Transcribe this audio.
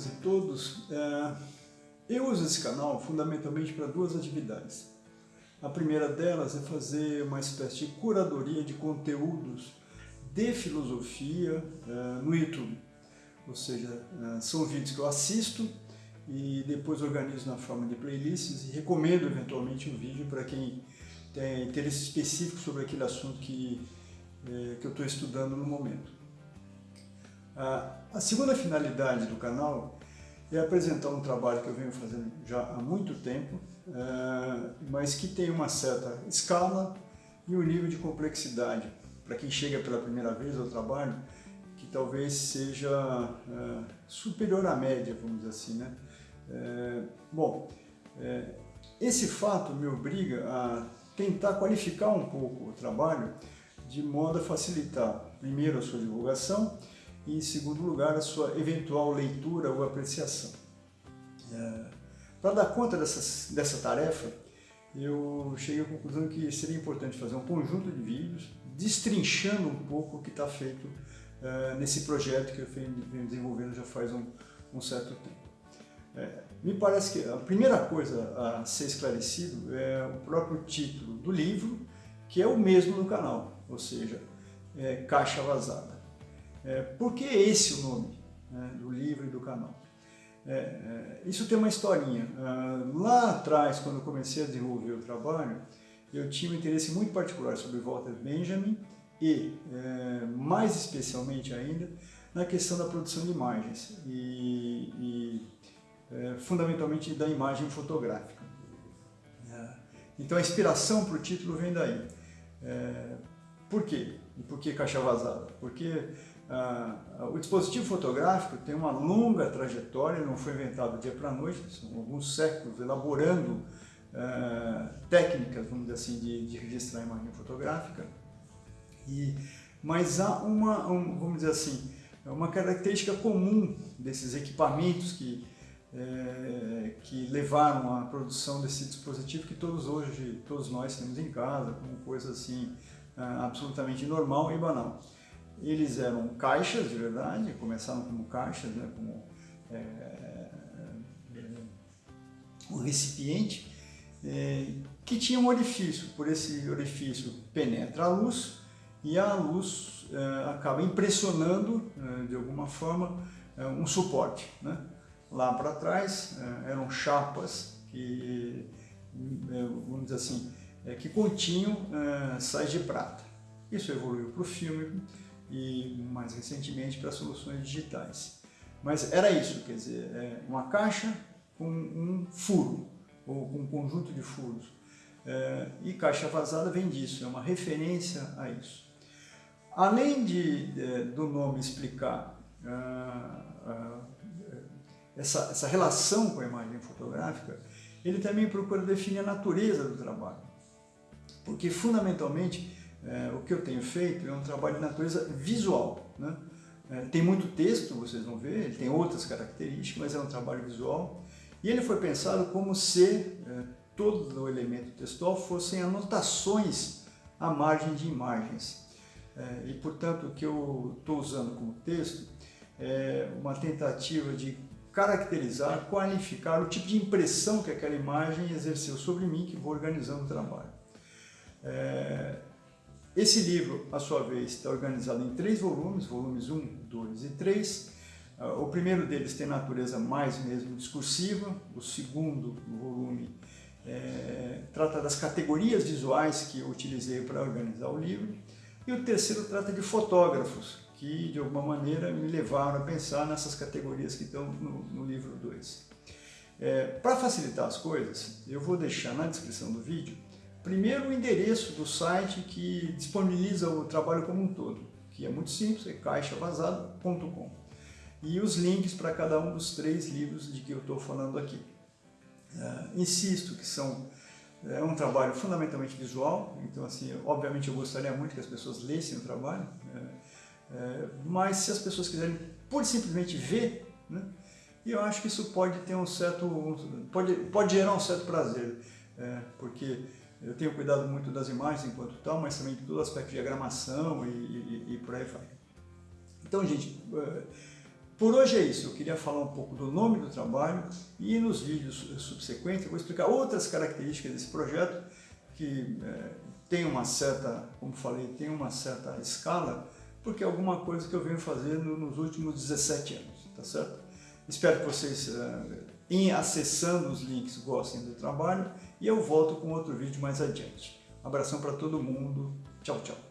todas e todos. É, eu uso esse canal fundamentalmente para duas atividades. A primeira delas é fazer uma espécie de curadoria de conteúdos de filosofia é, no YouTube. Ou seja, é, são vídeos que eu assisto e depois organizo na forma de playlists e recomendo eventualmente um vídeo para quem tem interesse específico sobre aquele assunto que, que eu estou estudando no momento. A segunda finalidade do canal é apresentar um trabalho que eu venho fazendo já há muito tempo, é, mas que tem uma certa escala e um nível de complexidade. Para quem chega pela primeira vez ao trabalho, que talvez seja é, superior à média, vamos dizer assim. Né? É, bom, esse fato me obriga a tentar qualificar um pouco o trabalho de modo a facilitar, primeiro, a sua divulgação e, em segundo lugar, a sua eventual leitura ou apreciação. É, Para dar conta dessas, dessa tarefa, eu cheguei à conclusão que seria importante fazer um conjunto de vídeos destrinchando um pouco o que está feito é, nesse projeto que eu venho desenvolvendo já faz um, um certo tempo. É, me parece que a primeira coisa a ser esclarecido é o próprio título do livro, que é o mesmo no canal, ou seja, é Caixa Vazada. É, por que esse o nome né, do livro e do canal? É, é, isso tem uma historinha. Ah, lá atrás, quando eu comecei a desenvolver o trabalho, eu tinha um interesse muito particular sobre Walter Benjamin e, é, mais especialmente ainda, na questão da produção de imagens e, e é, fundamentalmente da imagem fotográfica. É, então a inspiração para o título vem daí. Por quê? E por que caixa vazada? Porque ah, o dispositivo fotográfico tem uma longa trajetória, não foi inventado dia para noite, são alguns séculos elaborando ah, técnicas, vamos dizer assim, de, de, registrar imagem fotográfica. E, mas há uma, um, vamos dizer assim, uma característica comum desses equipamentos que, é, que levaram à produção desse dispositivo que todos hoje, todos nós temos em casa, como coisa assim, ah, absolutamente normal e banal. Eles eram caixas de verdade, começaram como caixas, né, como é, é, um recipiente, é, que tinha um orifício. Por esse orifício penetra a luz e a luz é, acaba impressionando, é, de alguma forma, um suporte. Né? Lá para trás eram chapas que, vamos dizer assim, que continham sais de prata. Isso evoluiu para o filme, e mais recentemente para soluções digitais. Mas era isso, quer dizer, é uma caixa com um furo, ou com um conjunto de furos. É, e caixa vazada vem disso, é uma referência a isso. Além de, de do nome explicar ah, ah, essa, essa relação com a imagem fotográfica, ele também procura definir a natureza do trabalho. Porque, fundamentalmente, é, o que eu tenho feito é um trabalho de natureza visual. Né? É, tem muito texto, vocês vão ver, ele tem outras características, mas é um trabalho visual. E ele foi pensado como se é, todo o elemento textual fossem anotações à margem de imagens. É, e, portanto, o que eu estou usando como texto é uma tentativa de caracterizar, qualificar o tipo de impressão que aquela imagem exerceu sobre mim, que vou organizando o trabalho. É, esse livro, a sua vez, está organizado em três volumes, volumes 1, 2 e 3. Ah, o primeiro deles tem natureza mais mesmo discursiva, o segundo volume é, trata das categorias visuais que eu utilizei para organizar o livro, e o terceiro trata de fotógrafos, que de alguma maneira me levaram a pensar nessas categorias que estão no, no livro 2. É, para facilitar as coisas, eu vou deixar na descrição do vídeo Primeiro, o endereço do site que disponibiliza o trabalho como um todo, que é muito simples, é caixavazado.com. E os links para cada um dos três livros de que eu estou falando aqui. Uh, insisto que são é um trabalho fundamentalmente visual, então assim, obviamente eu gostaria muito que as pessoas lessem o trabalho, é, é, mas se as pessoas quiserem por simplesmente ver, né, eu acho que isso pode ter um certo, pode, pode gerar um certo prazer, é, porque eu tenho cuidado muito das imagens enquanto tal, mas também de todo aspecto de diagramação e, e, e por aí vai. Então, gente, eh, Por hoje é isso, eu queria falar um pouco do nome do trabalho e nos vídeos subsequentes eu vou explicar outras características desse projeto que é, tem uma certa, como falei, tem uma certa escala, porque é alguma coisa que eu venho fazendo nos últimos 17 anos, tá certo? Espero que vocês, é, em acessando os links, gostem do trabalho e eu volto com outro vídeo mais adiante. Abração para todo mundo, tchau, tchau.